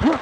Huh?